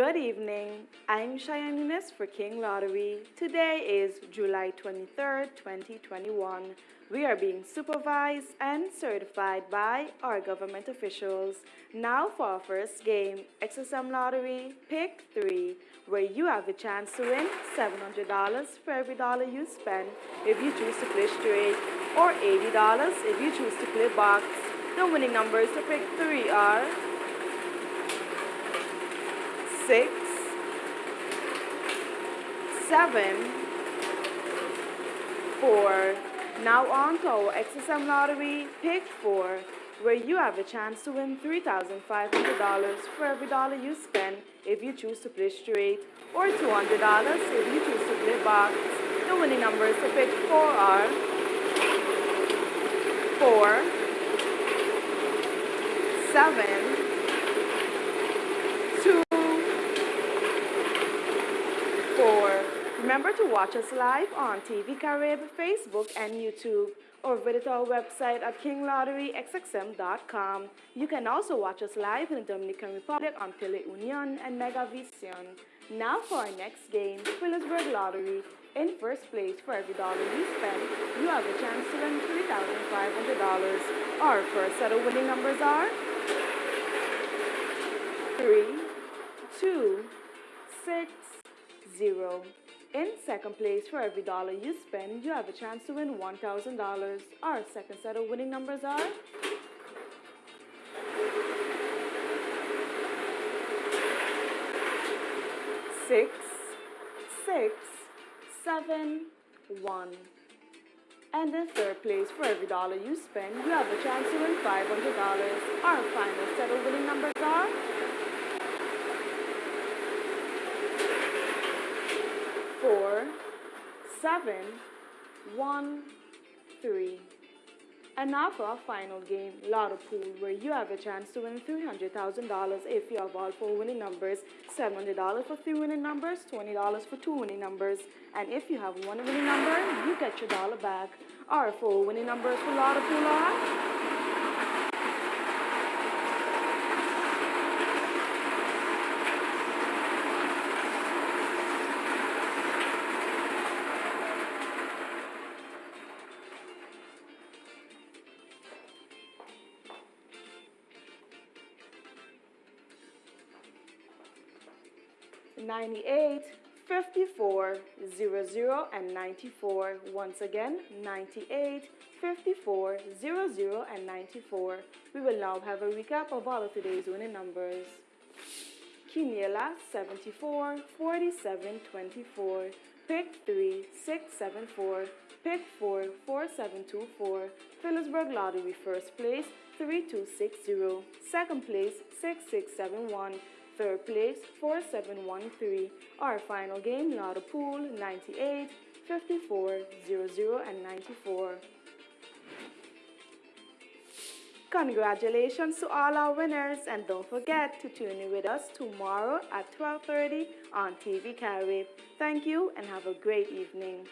Good evening. I'm Cheyenne Eunice for King Lottery. Today is July 23rd, 2021. We are being supervised and certified by our government officials. Now for our first game, XSM Lottery Pick 3, where you have a chance to win $700 for every dollar you spend if you choose to play straight, or $80 if you choose to play box. The winning numbers to pick 3 are six, seven, four. Now on to our XSM lottery, pick four, where you have a chance to win $3,500 for every dollar you spend if you choose to play straight, or $200 if you choose to play box. The winning numbers to pick four are four, seven, Remember to watch us live on TV Carib, Facebook, and YouTube, or visit our website at kinglotteryxxm.com. You can also watch us live in the Dominican Republic on Teleunion and Megavision. Now for our next game, Philipsburg Lottery. In first place, for every dollar you spend, you have a chance to win $3,500. Our first set of winning numbers are 3, 2, 6, 0. In second place, for every dollar you spend, you have a chance to win $1,000. Our second set of winning numbers are six, six, seven, one. And in third place, for every dollar you spend, you have a chance to win $500. Our final set of winning numbers are four, seven, one, three. And now for our final game, Lotto Pool, where you have a chance to win $300,000 if you have all four winning numbers, $700 for three winning numbers, $20 for two winning numbers. And if you have one winning number, you get your dollar back. Our four winning numbers for Lotto Pool are 98, 54, 00, and 94. Once again, 98, 54, 00, and 94. We will now have a recap of all of today's winning numbers. Quiniela, 74, 47, 24. Pick 3, 6, 7, 4. Pick 4, 4, 7, 2, 4. Philipsburg Lottery first place, 3260. Second place, 6671. Third place, 4713. Our final game, Lotto Pool, 98, 54, 00, and 94. Congratulations to all our winners and don't forget to tune in with us tomorrow at 12.30 on TV Carib. Thank you and have a great evening.